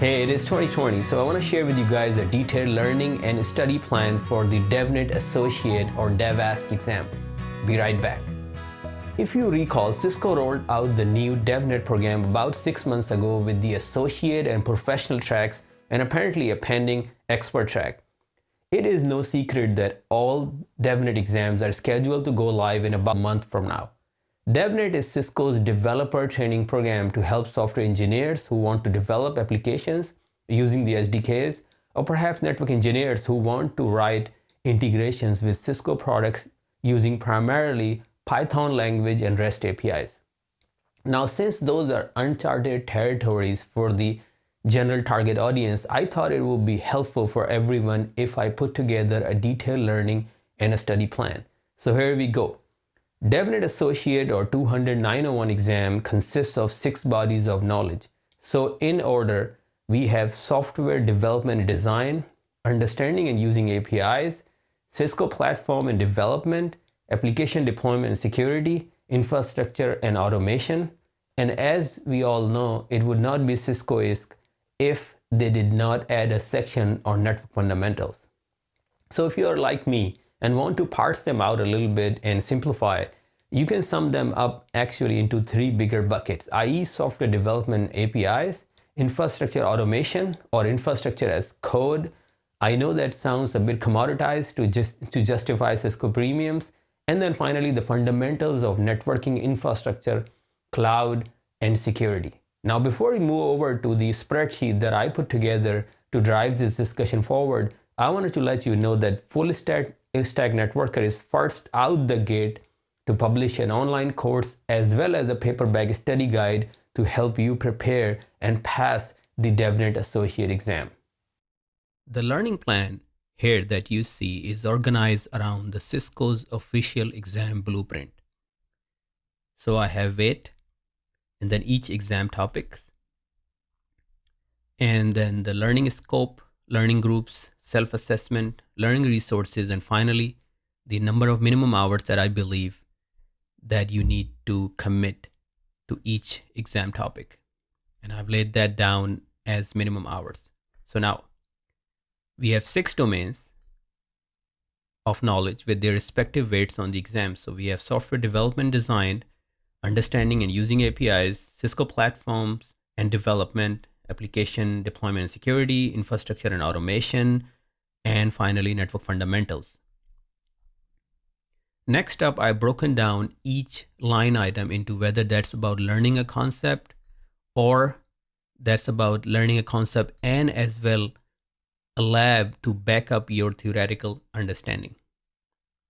Hey, it is 2020, so I want to share with you guys a detailed learning and study plan for the DevNet Associate or DEVASC exam. Be right back. If you recall, Cisco rolled out the new DevNet program about six months ago with the Associate and Professional tracks and apparently a pending Expert track. It is no secret that all DevNet exams are scheduled to go live in about a month from now. DevNet is Cisco's developer training program to help software engineers who want to develop applications using the SDKs, or perhaps network engineers who want to write integrations with Cisco products using primarily Python language and REST APIs. Now, since those are uncharted territories for the general target audience, I thought it would be helpful for everyone if I put together a detailed learning and a study plan. So here we go. DevNet Associate or 200-901 exam consists of six bodies of knowledge. So in order, we have software development and design, understanding and using APIs, Cisco platform and development, application deployment and security, infrastructure and automation. And as we all know, it would not be Cisco-esque if they did not add a section on network fundamentals. So if you are like me and want to parse them out a little bit and simplify, you can sum them up actually into three bigger buckets, i.e. software development APIs, infrastructure automation or infrastructure as code. I know that sounds a bit commoditized to just to justify Cisco premiums. And then finally, the fundamentals of networking infrastructure, cloud, and security. Now, before we move over to the spreadsheet that I put together to drive this discussion forward, I wanted to let you know that Full Stack, Stack Networker is first out the gate to publish an online course as well as a paperback study guide to help you prepare and pass the DevNet Associate exam. The learning plan here that you see is organized around the Cisco's official exam blueprint. So I have it and then each exam topics, and then the learning scope, learning groups, self-assessment, learning resources, and finally, the number of minimum hours that I believe that you need to commit to each exam topic. And I've laid that down as minimum hours. So now we have six domains of knowledge with their respective weights on the exam. So we have software development design, understanding and using APIs, Cisco platforms and development, application deployment and security, infrastructure and automation, and finally network fundamentals. Next up, I've broken down each line item into whether that's about learning a concept or that's about learning a concept and as well a lab to back up your theoretical understanding.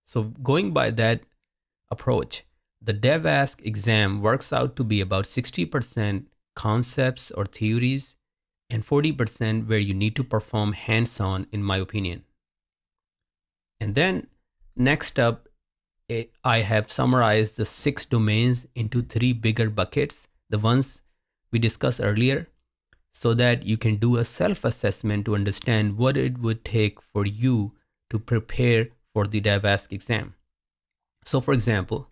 So going by that approach, the DEVASC exam works out to be about 60% concepts or theories and 40% where you need to perform hands-on in my opinion. And then next up, I have summarized the six domains into three bigger buckets, the ones we discussed earlier, so that you can do a self-assessment to understand what it would take for you to prepare for the DEVASC exam. So for example,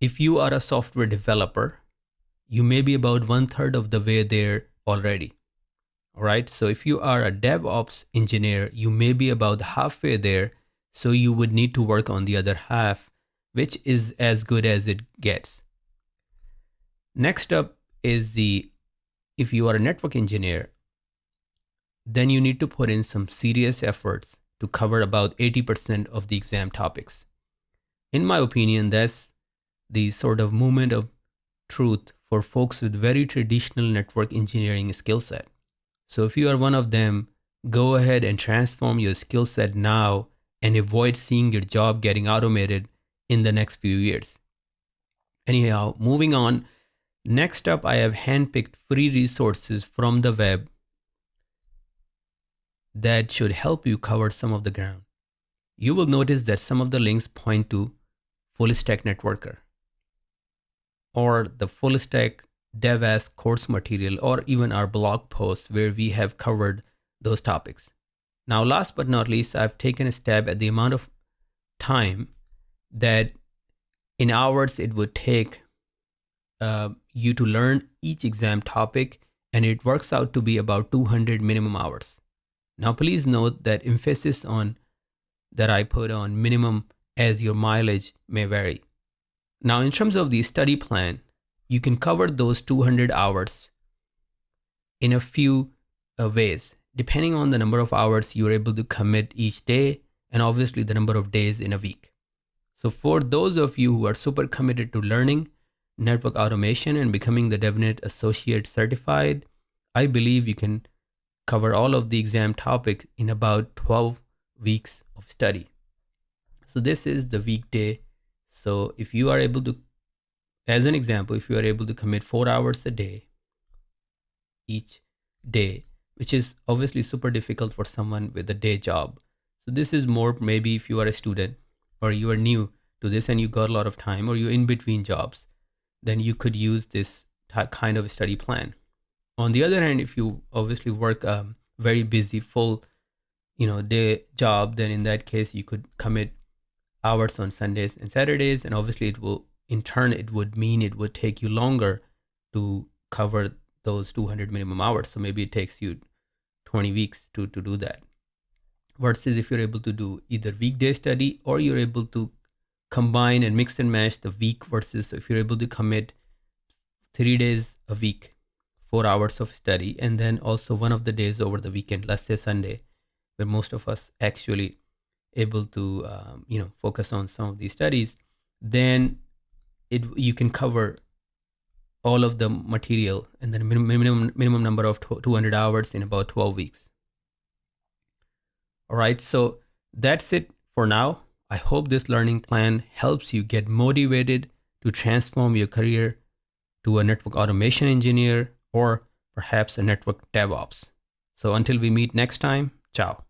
if you are a software developer, you may be about one third of the way there already. All right. So if you are a DevOps engineer, you may be about halfway there. So you would need to work on the other half, which is as good as it gets. Next up is the if you are a network engineer, then you need to put in some serious efforts to cover about 80% of the exam topics. In my opinion, that's the sort of moment of truth for folks with very traditional network engineering skill set. So if you are one of them, go ahead and transform your skill set now and avoid seeing your job getting automated in the next few years. Anyhow, moving on. Next up, I have handpicked free resources from the web that should help you cover some of the ground. You will notice that some of the links point to Full Stack Networker or the full stack DEVASC course material or even our blog posts where we have covered those topics. Now, last but not least, I've taken a stab at the amount of time that in hours it would take uh, you to learn each exam topic and it works out to be about 200 minimum hours. Now, please note that emphasis on that I put on minimum as your mileage may vary. Now, in terms of the study plan, you can cover those 200 hours in a few uh, ways, depending on the number of hours you're able to commit each day and obviously the number of days in a week. So, for those of you who are super committed to learning network automation and becoming the DevNet Associate Certified, I believe you can cover all of the exam topics in about 12 weeks of study. So, this is the weekday. So, if you are able to, as an example, if you are able to commit four hours a day each day, which is obviously super difficult for someone with a day job. So, this is more maybe if you are a student or you are new to this and you got a lot of time or you're in between jobs, then you could use this kind of study plan. On the other hand, if you obviously work a very busy, full, you know, day job, then in that case you could commit hours on Sundays and Saturdays, and obviously it will, in turn, it would mean it would take you longer to cover those 200 minimum hours. So maybe it takes you 20 weeks to to do that versus if you're able to do either weekday study or you're able to combine and mix and match the week versus if you're able to commit three days a week four hours of study and then also one of the days over the weekend let's say sunday where most of us actually able to um, you know focus on some of these studies then it you can cover all of the material and then minimum minimum number of 200 hours in about 12 weeks all right, so that's it for now. I hope this learning plan helps you get motivated to transform your career to a network automation engineer or perhaps a network DevOps. So until we meet next time, ciao.